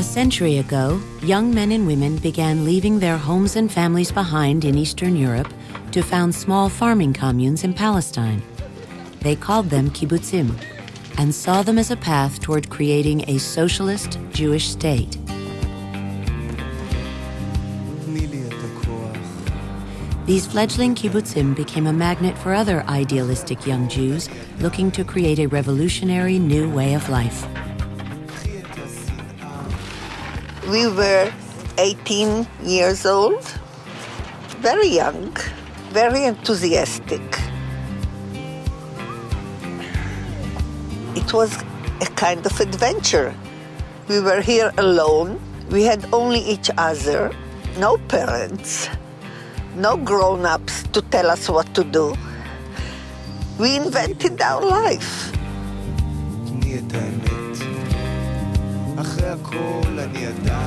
A century ago, young men and women began leaving their homes and families behind in Eastern Europe to found small farming communes in Palestine. They called them kibbutzim and saw them as a path toward creating a socialist Jewish state. These fledgling kibbutzim became a magnet for other idealistic young Jews looking to create a revolutionary new way of life We were 18 years old, very young, very enthusiastic. It was a kind of adventure. We were here alone. We had only each other, no parents no grown ups to tell us what to do. We invented our life. אחרי הכל אני עדיין